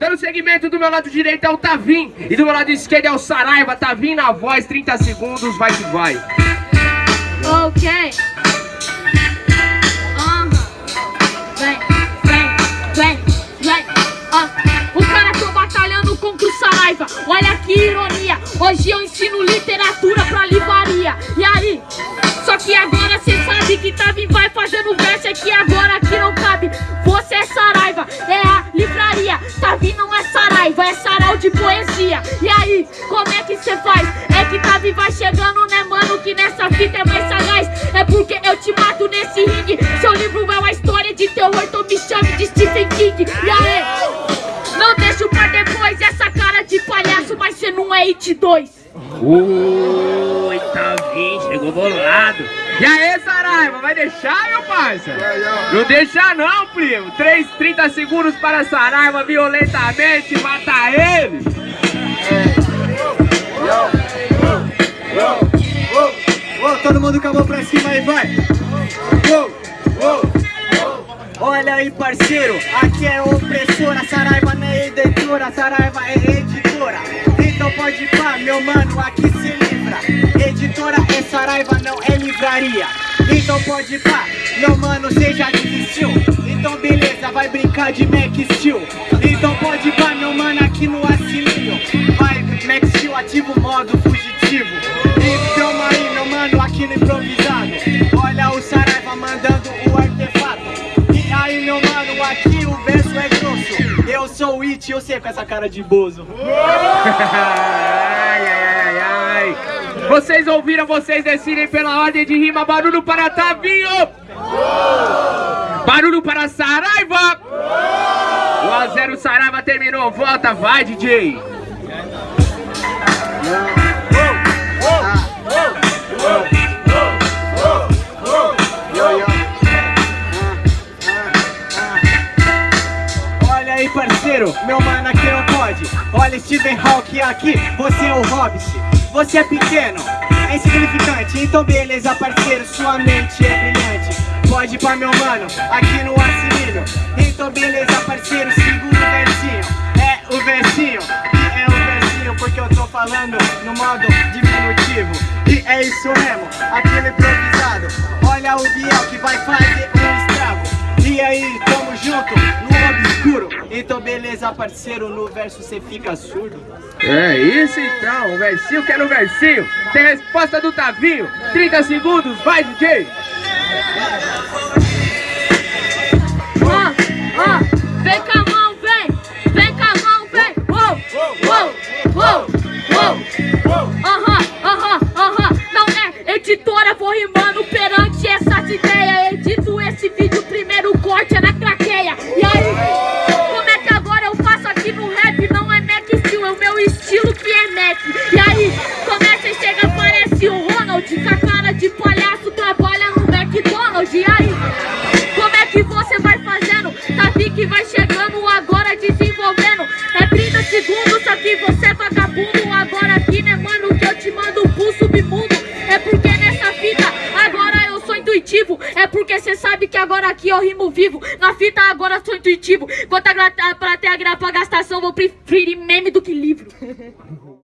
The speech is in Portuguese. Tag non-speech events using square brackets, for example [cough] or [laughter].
Dando segmento do meu lado direito é o Tavim. E do meu lado esquerdo é o Saraiva. Tavim na voz, 30 segundos, vai que vai. Ok. Aham. Vem, vem, vem. O cara tô batalhando contra o Saraiva. Olha que ironia. Hoje eu ensino literatura pra livraria. E aí? Só que agora cê sabe que Tavim vai fazendo verso. Que agora é sarau de poesia. E aí, como é que cê faz? É que Tavi vai chegando, né, mano? Que nessa fita é mais sagaz. É porque eu te mato nesse ringue. Seu livro é uma história de terror, então me chame de Stephen King. E aí? Não deixo pra depois essa cara de palhaço, mas cê não é It 2. Ui, Tavim, chegou bolado. E aí, Saraiva, vai deixar, meu parça? Não deixa não, primo. 3, 30 segundos para Saraiva violentamente, mata ele. Ô, todo mundo com a mão pra cima aí, vai! Olha aí, parceiro, aqui é opressora, Saraiva não é editora, Saraiva meu mano, aqui se livra. Editora é Saraiva, não é livraria. Então pode pá, meu mano, cê já desistiu. Então beleza, vai brincar de Mac Steel. Então pode pá, meu mano, aqui no assilinho. Vai, Mac Steel, ativa o modo fugitivo. Então aí, meu mano, aqui no improvisado. Olha o Saraiva mandando o artefato. E aí, meu mano, aqui o verso é grosso. Eu sou o It, eu sei com essa cara de bozo. [laughs] Vocês ouviram, vocês decidem pela ordem de rima. Barulho para Tavinho. Barulho para Saraiva. 1 a 0 Saraiva terminou. Volta, vai, DJ. Olha aí, parceiro, meu mano aqui não pode. Olha, Stephen Hawking aqui, você é o Hobbit. Você é pequeno, é insignificante. Então, beleza, parceiro, sua mente é brilhante. Pode ir pra meu mano, aqui no assimilho. Então, beleza, parceiro, segura o versinho. É o versinho, é o versinho, porque eu tô falando no modo diminutivo. E é isso mesmo, aquele improvisado. Olha o Biel que vai fazer um estrago. E aí, tamo junto, no. Então, beleza, parceiro, no verso cê fica surdo. É isso então, o versinho quero o versinho. Tem resposta do Tavinho. 30 segundos, vai, DJ. Que vai chegando agora desenvolvendo. É 30 segundos, só que você é vagabundo. Agora aqui, né, mano, que eu te mando pro submundo. É porque nessa fita agora eu sou intuitivo. É porque cê sabe que agora aqui eu rimo vivo. Na fita agora sou intuitivo. Quanto a pra ter a grapa gastação, vou preferir meme do que livro. [laughs]